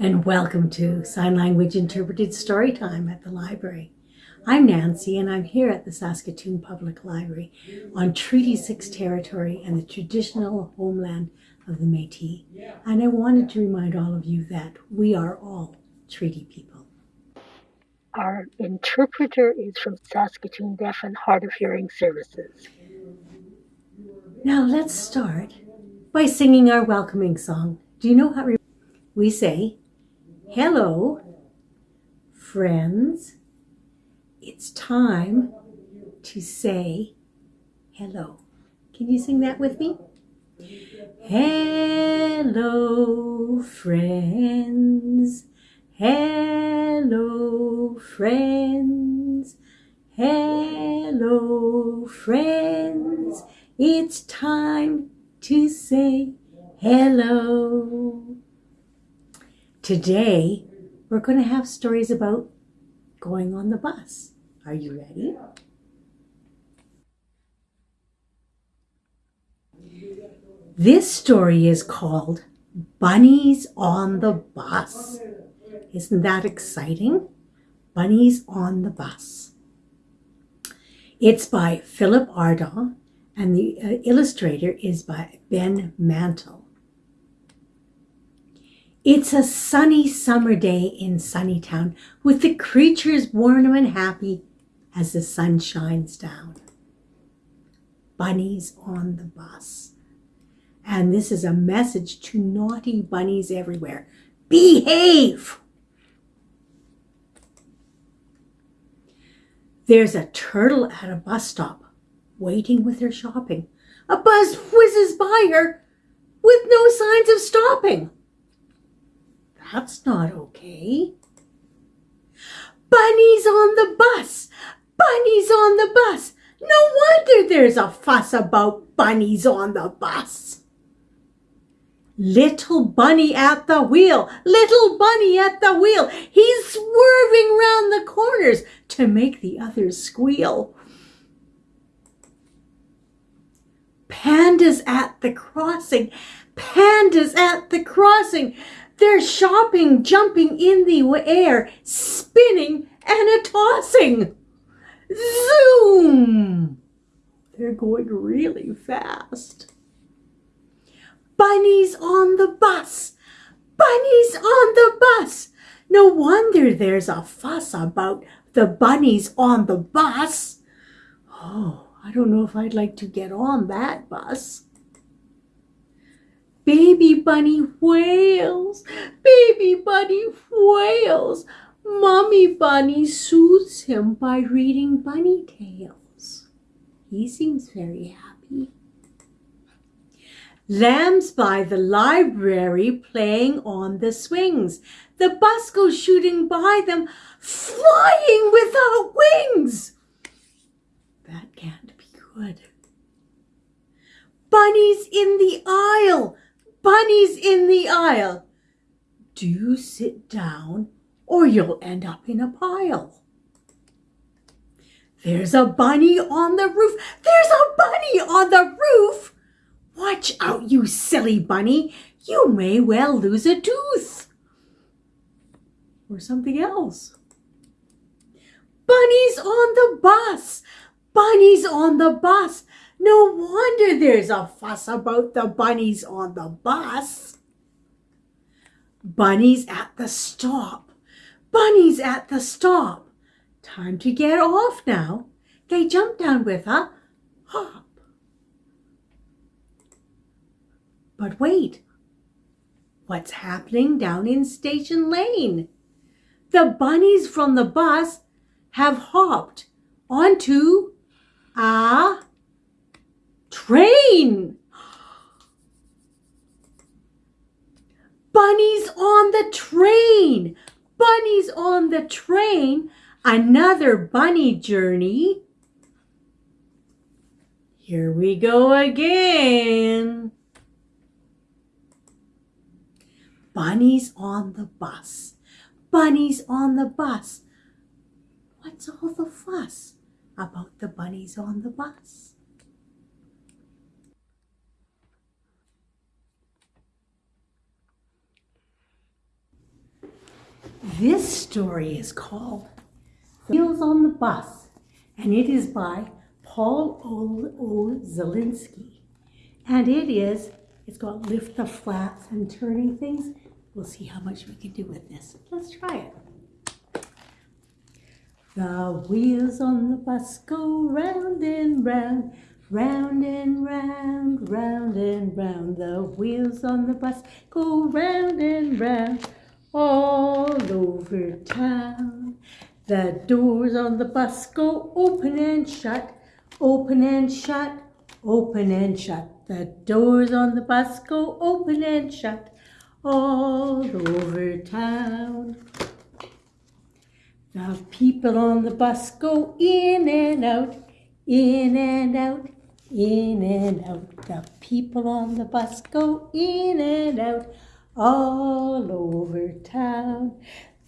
and welcome to Sign Language Interpreted Storytime at the library. I'm Nancy and I'm here at the Saskatoon Public Library on Treaty 6 territory and the traditional homeland of the Métis. And I wanted to remind all of you that we are all treaty people. Our interpreter is from Saskatoon Deaf and Hard of Hearing Services. Now let's start by singing our welcoming song. Do you know how we say, Hello, friends. It's time to say hello. Can you sing that with me? Hello, friends. Hello, friends. Hello, friends. It's time to say hello. Today, we're going to have stories about going on the bus. Are you ready? This story is called Bunnies on the Bus. Isn't that exciting? Bunnies on the Bus. It's by Philip Ardagh and the uh, illustrator is by Ben Mantle. It's a sunny summer day in Sunnytown with the creatures warm and happy as the sun shines down. Bunnies on the bus. And this is a message to naughty bunnies everywhere. Behave! There's a turtle at a bus stop waiting with her shopping. A bus whizzes by her with no signs of stopping. That's not okay. Bunnies on the bus! Bunnies on the bus! No wonder there's a fuss about bunnies on the bus. Little bunny at the wheel, little bunny at the wheel. He's swerving round the corners to make the others squeal. Pandas at the crossing, pandas at the crossing. They're shopping, jumping in the air, spinning and a tossing. Zoom! They're going really fast. Bunnies on the bus! Bunnies on the bus! No wonder there's a fuss about the bunnies on the bus. Oh, I don't know if I'd like to get on that bus. Baby bunny wails, baby bunny wails. Mommy bunny soothes him by reading bunny tales. He seems very happy. Lambs by the library playing on the swings. The bus goes shooting by them, flying without wings. That can't be good. Bunnies in the aisle bunnies in the aisle. Do sit down or you'll end up in a pile. There's a bunny on the roof. There's a bunny on the roof. Watch out, you silly bunny. You may well lose a tooth. Or something else. Bunnies on the bus. Bunnies on the bus. No wonder there's a fuss about the bunnies on the bus. Bunnies at the stop. Bunnies at the stop. Time to get off now. They jump down with a hop. But wait, what's happening down in Station Lane? The bunnies from the bus have hopped onto a Train! Bunnies on the train! Bunnies on the train! Another bunny journey. Here we go again. Bunnies on the bus. Bunnies on the bus. What's all the fuss about the bunnies on the bus? This story is called Wheels on the Bus, and it is by Paul O. Zelinsky. And it is, it's called Lift the Flaps and Turning Things. We'll see how much we can do with this. Let's try it. The wheels on the bus go round and round, round and round, round and round. The wheels on the bus go round and round all over town. The doors on the bus go open and shut, open and shut, open and shut. The doors on the bus go open and shut all over town. The people on the bus go in and out, in and out, in and out. The people on the bus go in and out all over town.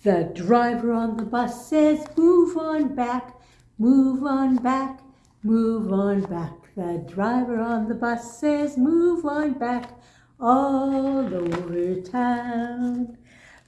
The driver on the bus says, move on back, move on back, move on back. The driver on the bus says, move on back all over town.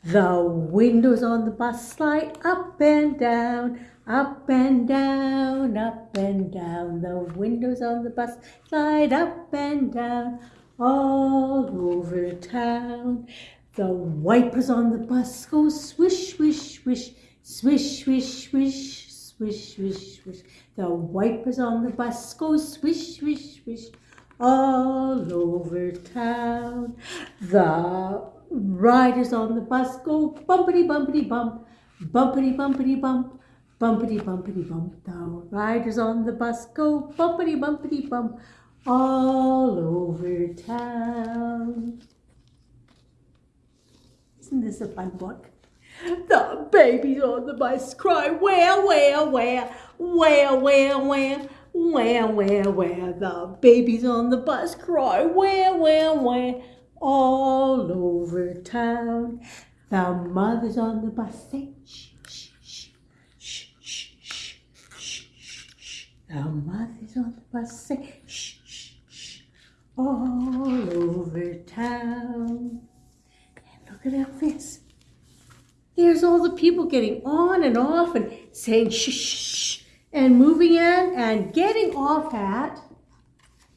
The windows on the bus slide up and down, up and down, up and down. The windows on the bus slide up and down all over town. The wipers on the bus go swish, swish, swish, swish, swish, swish, swish, swish, swish. The wipers on the bus go swish, swish, swish, all over town. The riders on the bus go bumpity, bumpity, bump, bumpity, bumpity, bump, bumpity, bumpity, bump. The riders on the bus go bumpity, bumpity, bump, all over town. Isn't this a fun book? The babies on the bus cry, where, where, where, where, where, where, where, where, where. The babies on the bus cry, where, where, where, all over town. The mothers on the bus say, shh, shh, shh, shh, shh, shh, shh, shh. The mothers on the bus say, shh, all over town. And look at all this. There's all the people getting on and off and saying shh, shh, shh, and moving in and getting off at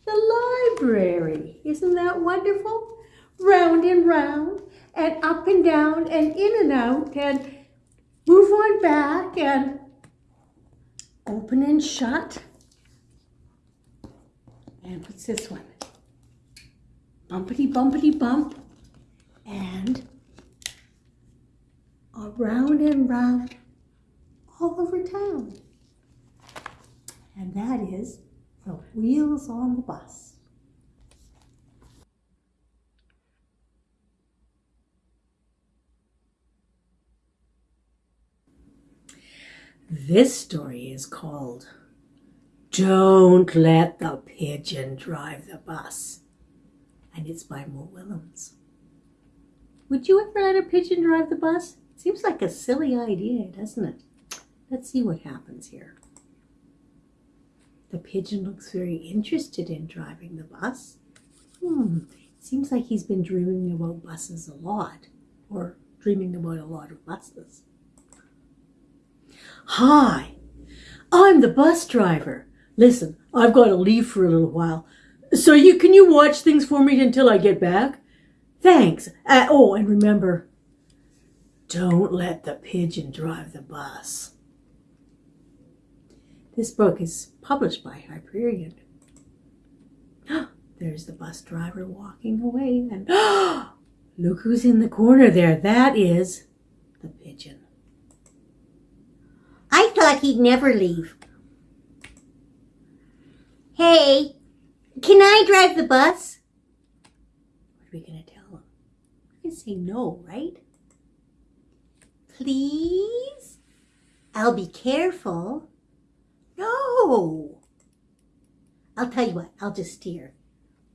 the library. Isn't that wonderful? Round and round and up and down and in and out and move on back and open and shut. And what's this one? Bumpity bumpity bump and around and round all over town. And that is the wheels on the bus. This story is called Don't Let the Pigeon Drive the Bus. And it's by Mo Willems. Would you ever let a pigeon drive the bus? Seems like a silly idea, doesn't it? Let's see what happens here. The pigeon looks very interested in driving the bus. Hmm, seems like he's been dreaming about buses a lot, or dreaming about a lot of buses. Hi, I'm the bus driver. Listen, I've got to leave for a little while. So you can you watch things for me until I get back? Thanks. Uh, oh, and remember, don't let the pigeon drive the bus. This book is published by Hyperion. There's the bus driver walking away, and look who's in the corner there. That is the pigeon. I thought he'd never leave. Hey, can I drive the bus? What are we going to tell him? We're going to say no, right? Please? I'll be careful. No. I'll tell you what, I'll just steer.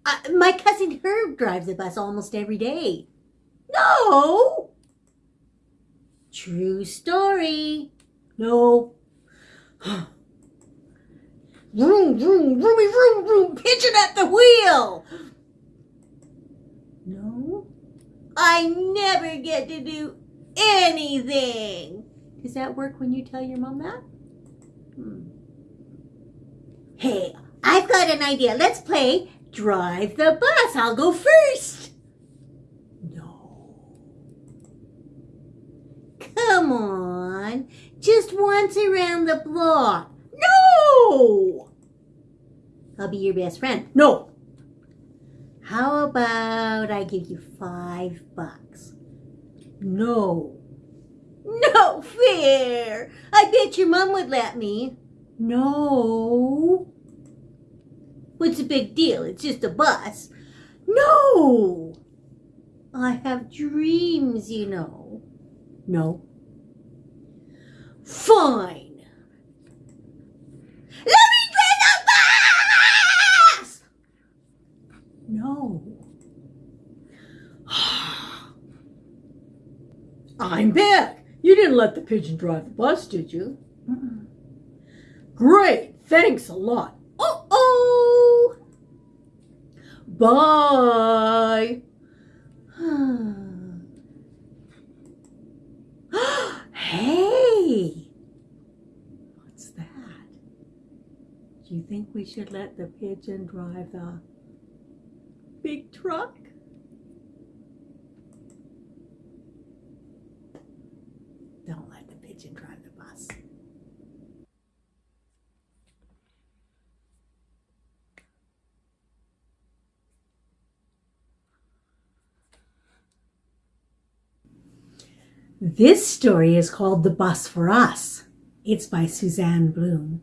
Uh, my cousin Herb drives the bus almost every day. No. True story. No. Vroom, vroom, vroomy, vroom, vroom, pigeon at the wheel. No. I never get to do anything. Does that work when you tell your mom that? Hmm. Hey, I've got an idea. Let's play drive the bus. I'll go first. No. Come on. Just once around the block. No! I'll be your best friend. No. How about I give you five bucks? No. No fair. I bet your mom would let me. No. What's the big deal? It's just a bus. No. I have dreams, you know. No. Fine. Let me drive the bus! No. I'm back. You didn't let the pigeon drive the bus, did you? Mm-mm. Great. Thanks a lot. Oh, oh! Bye. hey. What's that? Do you think we should let the pigeon drive the big truck? Don't let the pigeon drive the bus. This story is called The Bus for Us. It's by Suzanne Bloom.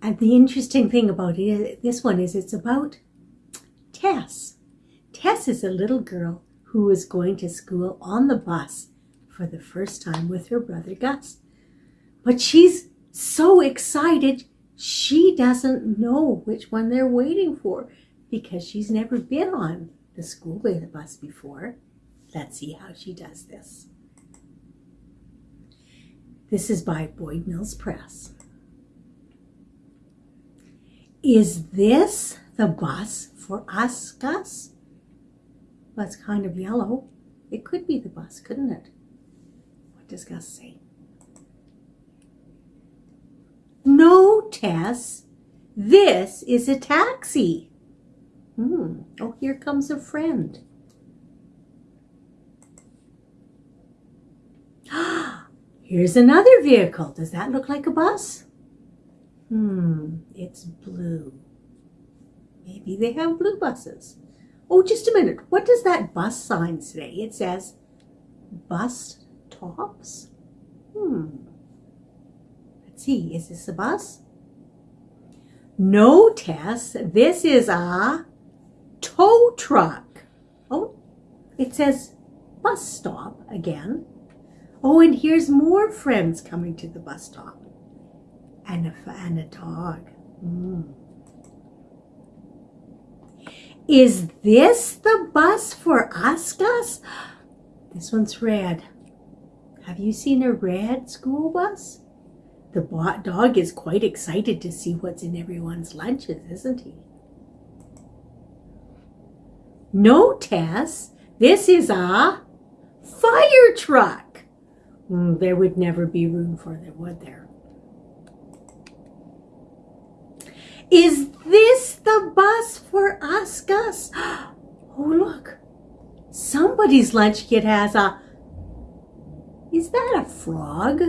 And the interesting thing about it, this one is it's about Tess. Tess is a little girl who is going to school on the bus for the first time with her brother Gus. But she's so excited, she doesn't know which one they're waiting for because she's never been on the school bus before. Let's see how she does this. This is by Boyd Mills Press. Is this the bus for us, Gus? Well, it's kind of yellow. It could be the bus, couldn't it? Say? No, Tess. This is a taxi. Hmm. Oh, here comes a friend. Here's another vehicle. Does that look like a bus? Hmm, it's blue. Maybe they have blue buses. Oh, just a minute. What does that bus sign say? It says bus tops. Hmm. Let's see. Is this a bus? No, Tess. This is a tow truck. Oh, it says bus stop again. Oh, and here's more friends coming to the bus stop. And a, and a dog. Mm. Is this the bus for Gus? This one's red. Have you seen a red school bus? The bot dog is quite excited to see what's in everyone's lunches, isn't he? No, Tess. This is a fire truck. Mm, there would never be room for them, would there? Is this the bus for us, Gus? Oh, look. Somebody's lunch kit has a... Is that a frog?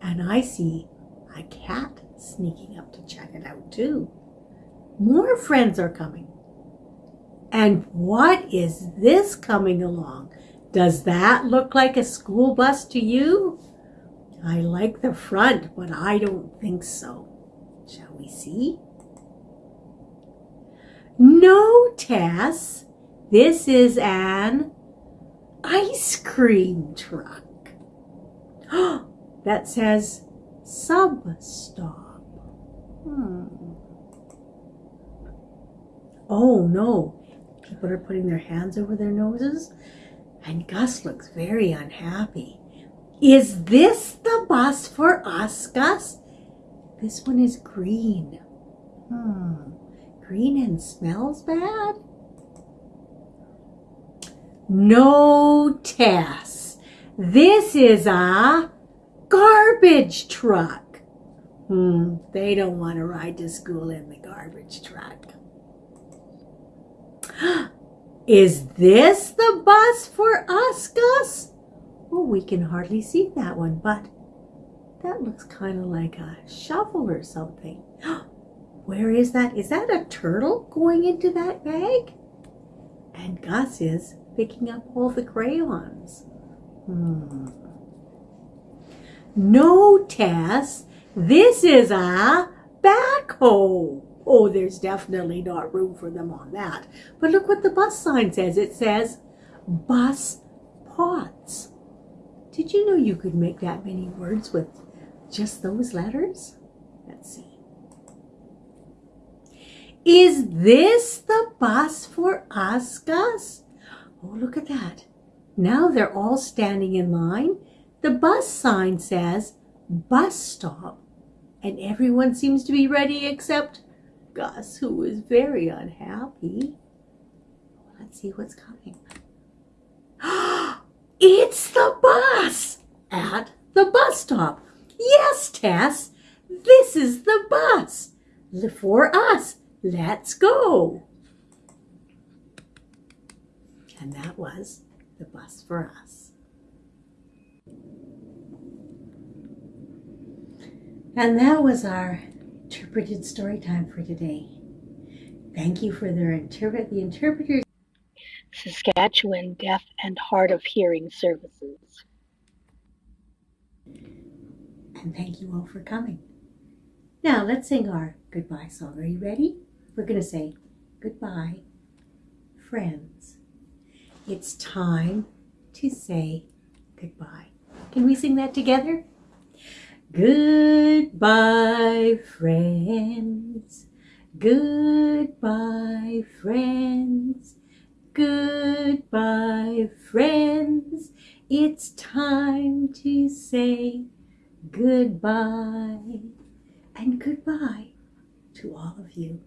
And I see a cat sneaking up to check it out, too. More friends are coming. And what is this coming along? Does that look like a school bus to you? I like the front, but I don't think so. Shall we see? No, Tess. This is an ice cream truck. that says sub stop. Hmm. Oh no, people are putting their hands over their noses and Gus looks very unhappy. Is this the bus for us, Gus? This one is green. Hmm, green and smells bad? No, Tess. This is a garbage truck. Hmm, they don't want to ride to school in the garbage truck. Is this the bus for us, Gus? Oh, we can hardly see that one, but that looks kind of like a shovel or something. Where is that? Is that a turtle going into that bag? And Gus is picking up all the crayons. Hmm. No, Tess, this is a backhoe. Oh, there's definitely not room for them on that. But look what the bus sign says. It says bus pots. Did you know you could make that many words with just those letters? Let's see. Is this the bus for us, Gus? Oh, look at that. Now they're all standing in line. The bus sign says bus stop, and everyone seems to be ready except Gus, who is very unhappy. Let's see what's coming. it's the bus at the bus stop. Yes, Tess, this is the bus for us. Let's go. And that was the bus for us. And that was our interpreted story time for today. Thank you for their interpret the interpreters. Saskatchewan Deaf and Hard of Hearing Services. And thank you all for coming. Now let's sing our goodbye song. Are you ready? We're going to say goodbye, friends. It's time to say goodbye. Can we sing that together? Goodbye, friends. Goodbye, friends. Goodbye, friends. It's time to say goodbye. And goodbye to all of you.